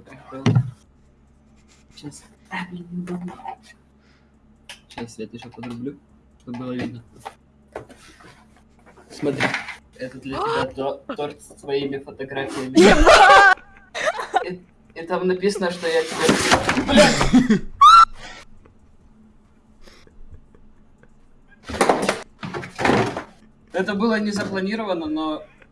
такое прикол. Сейчас. А, блин, не удобно. Сейчас я это еще подрублю, чтобы было видно. Смотри, это для тебя то- торт с твоими фотографиями. И, и там написано, что я тебе... Блядь! Это было не запланировано, но